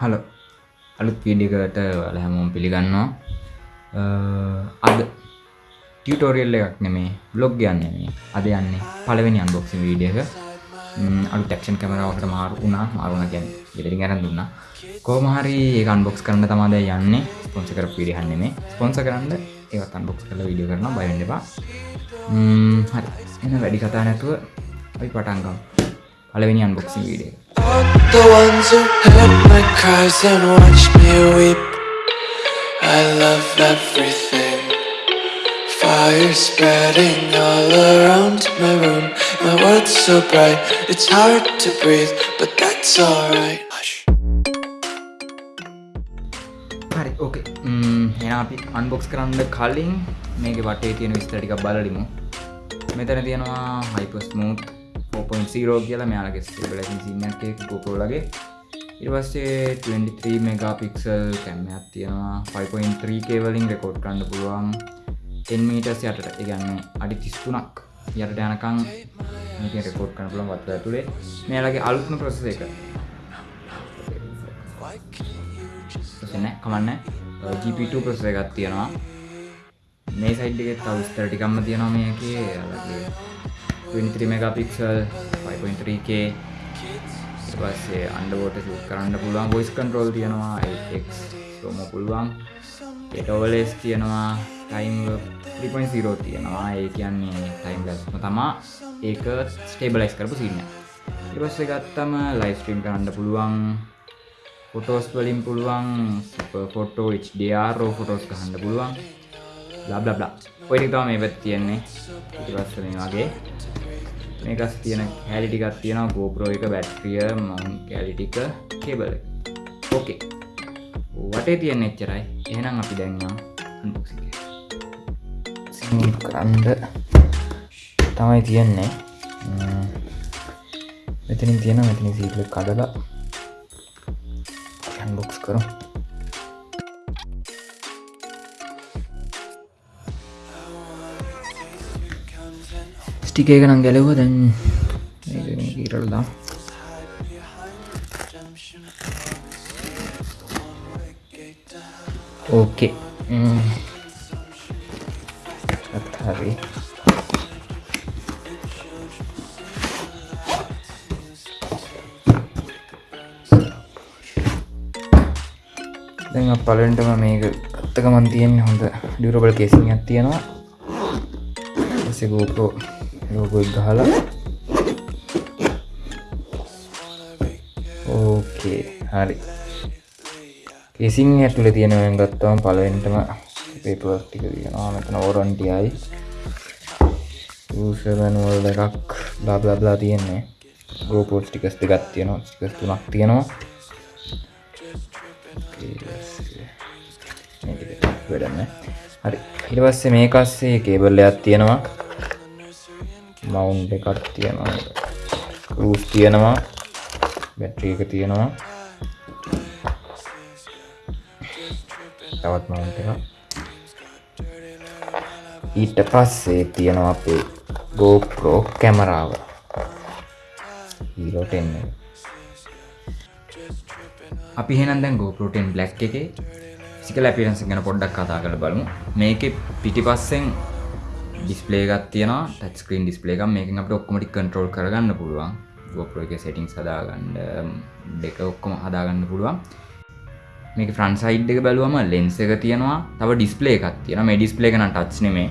Hello. අලුත් වීඩියකට වල හැමෝම් පිළිගන්නවා. අද ටියටෝරියල් එකක් නෙමේ බ්ලොග් යන්න මේ. අද යන්නේ පලවෙනි අන්බොක්සි වීඩියක අලු ටක්ෂන් කැමරාවට මාරු වුණා. මාරුණ ගැන ඉදිරි ගැන දුන්න. කෝමහරි ඒ අන්බොක්ස් කරන්න තමාද යන්නේ. ස්පොන්ස කර පිරිහන්න මේ ස්පොන්ස කරන්න ඒවත් අන්බොක්ස් කල වීඩිය කරන බයන්නවා හරි. එන වැඩි කතා නැතුව අපි පටන්ගම් පලවෙනි අන්බොක්සි වීඩිය The ones who heard my cries and watched me weep. I love everything. Fire spreading all around my room. My world's so bright, it's hard to breathe, but that's alright. Hush. හරි ඕකේ එන අපි unbox කරන්න කලින් මේක වටේ තියෙන විස්තටික බලලිමු මෙතන තියෙනවා හයිපස්මූත් 4.0 කියලා මෙයාලගේ ස්ටේබලයිසින් සින්නක් ගෝපෝලගේ ඉරවස්සේ 23 මෙගපික්සල් කැම්මයක් තියෙනවා. 5.3 කේවලින් රෙකෝඩ් කරන්න පුළුවන්. 10 මීටස් යටට ඉගන්න අඩි තිස්තුනක් යට යනකං මේක රෙකෝඩ් කරන පුළන් වත්ව ඇතුළේ මෙයාලගේ අලුත්ම ප්‍රසස එක. එන්න කමන්න GP2 ප්‍රසස එකත් තියෙනවා. මේ සයිඩ්ගේ තව ස්තරටිකම්ම තියෙනවා මේකේ. අලගේ 23 මෙගපික්සල් 5.3k පස්සේ අන්ඩවෝට ශූත් කරන්න පුළුවන් ගොයිස් කන්ට්‍රෝල් තියෙනවා එක් සෝම පුළුවන්. එටෝවලෙස් තියෙනවා ටයිම් 3.0 තියෙනවා. ඒ කියන්නේ ටයිම් ලස්ම තමා ඒක ස්ටේබලයිස් කරපු සින්න ඉපස්ස ගත්තම ලයිස්ට්‍රීම් කරන්න පුළුවන් ෆොටෝස් වලින් පුළුවන් ෆොටෝ HDR ෆොටෝස් කහන්න පුළුවන්. ලබ්ලබ්ලා ඔය තම මේ පැත් තියෙන්නේ. ඉතිපස්ස මේ වගේ. මේකස් තියෙන කෑලිටිකත් තියෙන ගෝපරෝ එක බැට්‍රිය මවුන් කෑලිටික කේබල ඕකේ වටේ තියෙන එච්චරයි. එහෙනම් අපි දැන්නම් කරන්ඩ. තමයි තියෙන්නේ. මෙතනින් තියෙන මෙතනි සීටල කඩලා හැන්බොක්ස් කරු ස්ටික එක නම් ගැලව දැන් ඉරල්දා ඕකේ හරි දැන් පලෙන්ටම මේක ගත්තකමන් තියෙන හොඳ ඩියරබල් කේසියක් තියෙනවා. ගෝපෝ ලෝගො ගහලා. ඕකේ හරි. කෙසින් ඇතුළ තියෙනවෙන් ගත්තවම් පලවෙන්ටම පේපටික තියෙනවා. මෙතන ඕරන්ටියයි සමැනුවල් එකක් බ්ලාබ්ලබ්ලා තියෙන්නේ. ගෝපෝට් ටිකස් දෙගත් තියෙනවා. ටිකස් තුනක් තියෙනවා. වැඩන්න හරි. ඉටවස්සේ මේ කස්සේ කේබල්ලයක් තියෙනවා. මවුන්් එකක් තියෙනවා. කරුස් තියෙනවා. බැට්‍රිය එක තියෙනවා. තවත් මවුන්් එක? ඊට පස්සේ තියෙනවා අපේ ගෝප්‍රෝ කැමරාව. ඊරෝටෙන්න අපි හෙනම් දැන් ගෝපරෝටෙන් බ්ලක් එක සිකල පිරන්ස ගැන පොඩ්ඩක් කතා කළ බලමු. මේක පිටි පස්සෙන් ඩිස්පලේ එකක් තියෙන ටච් ස්ක්‍රීන් ඩිස්පලේ එකක්. මේකින් අපිට ඔක්කොමටි කන්ට්‍රෝල් කරගන්න පුළුවන්. GoPro එකේ සෙටින්ග්ස් හදාගන්න දෙක ඔක්කොම හදාගන්න පුළුවන්. මේක ෆ්‍රන්ට් සයිඩ් එක බැලුවම ලෙන්ස් එක තියෙනවා. තව ඩිස්පලේ එකක් තියෙනවා. මේ ඩිස්පලේ එක නම් ටච් නෙමෙයි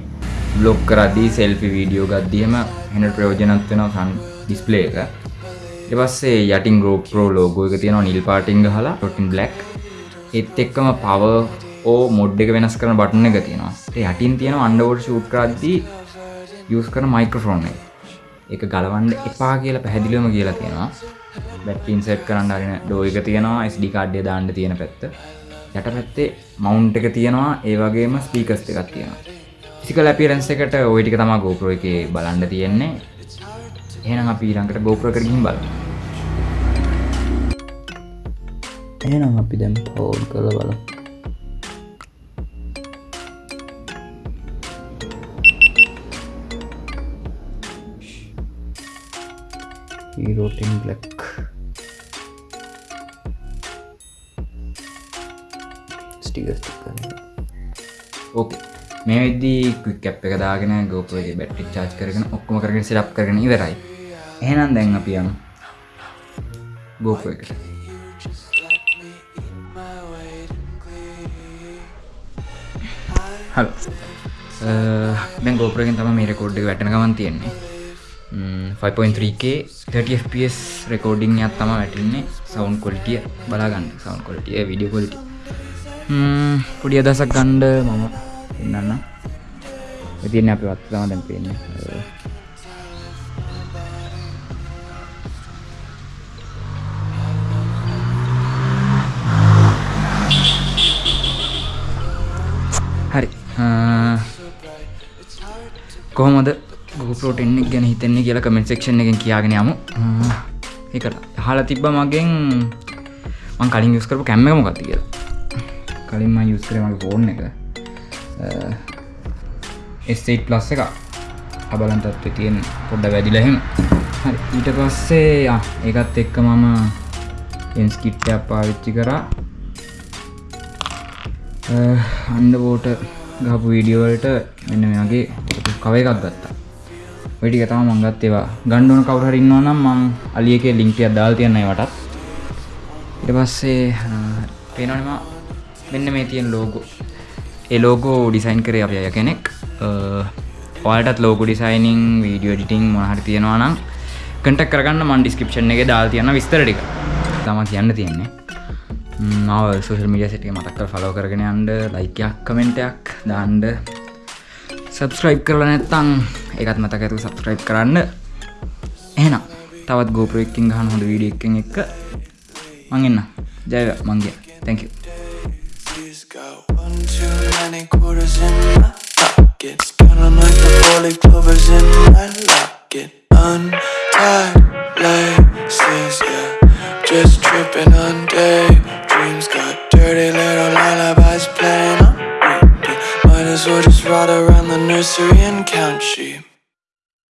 බ්ලොග් කරද්දී සෙල්ෆි වීඩියෝ ගද්දීම හෙනට ප්‍රයෝජනවත් වෙනවා ෆ්‍රන්ට් ඩිස්පලේ එක. ඊට පස්සේ යටින් GoPro ලෝගෝ එක තියෙනවා නිල් පාටින් ගහලා ඩොටින් බ්ලැක් ඒත් එක්කම පවර් ඕ මොඩ් එක වෙනස් කරන බටන එක තියෙනවා. යටින් තියෙන අන්ඩවෝඩ් ෂූට් කරද්දී යස් කරන මයික්‍රෆෝන් එක. ගලවන්ඩ එපා කියලා පැහැදිලිවම කියලා තියෙනවා. බැට්ටින් සෙට් කරන්න අරන ඩෝ එක තියෙනවා ස්ඩි කාඩ්ඩය දාන්න තියෙන පැත්ත. යට පැත්තේ මවුන්් එක තියෙනවා ඒ වගේම ස්පීකස් එකක් තියෙනවා. සිකල පිරන්ස එකට ඔයිටික තමා ගෝප්‍රෝ එක බලන්න තියෙන්නේ. එහෙනම් අපි ඊළඟට ගෝප්‍ර කරගින් බල එහෙනම් අපි දැම් පෝල් කළ බල Hero Team Black stick stick okay මේ වෙද්දී ක්වික් කැප් එක දාගෙන ගෝපගේ බැට්ටි චාච් කරගෙන ඔක්කොම කරගෙන සිටප් කරගෙන ඉවරයි. එහෙනම් දැන් අපි යමු. ගෝප එකට. හල් දැන් ගෝපරගෙන් තම මේ රෙකෝඩ් එක වැටන ගමන් තියෙන්නේ 5.3k 30fps රෙකෝඩිං යක් තම වැටන්නේ. සවන්් කොලිටිය බලාගන්න. සවන්් කොලිටිය විඩිය කොලිට පොඩි අදසක් ගණ්ඩ මම. එන්නන්න තියන්න අපි වත් තම දැන් පේන්නේ. හරි. කොහොමද? ගෝපලෝට එන්නෙක් ගැන හිතන්නේ කියලා කමෙන්ට් සෙක්ෂන් එකෙන් කියාගෙන යමු. ඒකට හලා තිබ්බ මගෙන්. මං කලින් යස් කරපු කැම්ම එක මොකක්ද කියලා. කලින්ම යස් කර මගේ ෆෝන් එක. එස්ටේට් ප්ලස් එක අබලන්තත්ව තියෙන් පොඩ්ඩ වැඩිලහෙම හරි ඊට පස්සේ ඒකත් එක්ක මම එන්ස්කිට්ටයක් පාවිච්චි කරා. අන්ඩ බෝට ගහපු වීඩියෝවලට මෙන්න මෙයාගේ කව එකක් ගත්තා. වැඩි තම මංගත් ඒවා ගණ්ඩුවන කවුරහරින්නවා නම් මං අලියක ලිංකය දාල් තියන්නයි වටත්. ඉට පස්සේ පේනනම මෙන්න මේ තියෙන් ලෝගෝ ඒ ලෝගෝ ඩිසයින් කරේ අප අය කෙනෙක්. ඔයාලටත් ලෝක ඩිසයිනිං වීඩියෝ ඩිටිං මොහර තියෙනවා නම් කටක් කරගන්න මන් ඩිස්කපෂන් එක දාල් තියන්න විස්තරටික තම කියන්න තියෙන්නේ. මාව සෝෂල් මිඩිය සිටිය මතක්කල් ෆලෝ කරගෙන අන්ඩ ලයිකයක් කමෙන්ටයක් දාන්ඩ සබස්ක්‍රයිබ් කරලා නැත්තං එකත් මතක ඇතු සබස්ක්‍රයිබ් කරන්න එහෙනම් තවත් ගෝපරක්කින් ගහන හොඳ වීඩියක්කෙන් එක්ක මංගන්න ජයව මංගිය තැක Please go. One too many quarters in my pockets. Counting like the four leaf clovers in my locket. Untied laces, yeah. Just tripping on day. Dreams got dirty little around the nursery and count sheep.